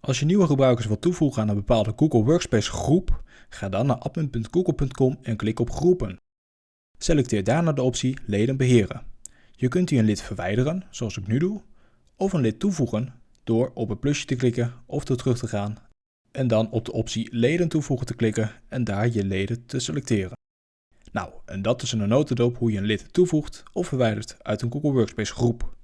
Als je nieuwe gebruikers wilt toevoegen aan een bepaalde Google Workspace groep, ga dan naar admin.google.com en klik op groepen. Selecteer daarna de optie leden beheren. Je kunt hier een lid verwijderen, zoals ik nu doe, of een lid toevoegen door op het plusje te klikken of door terug te gaan en dan op de optie leden toevoegen te klikken en daar je leden te selecteren. Nou, en dat is in een notendop hoe je een lid toevoegt of verwijdert uit een Google Workspace groep.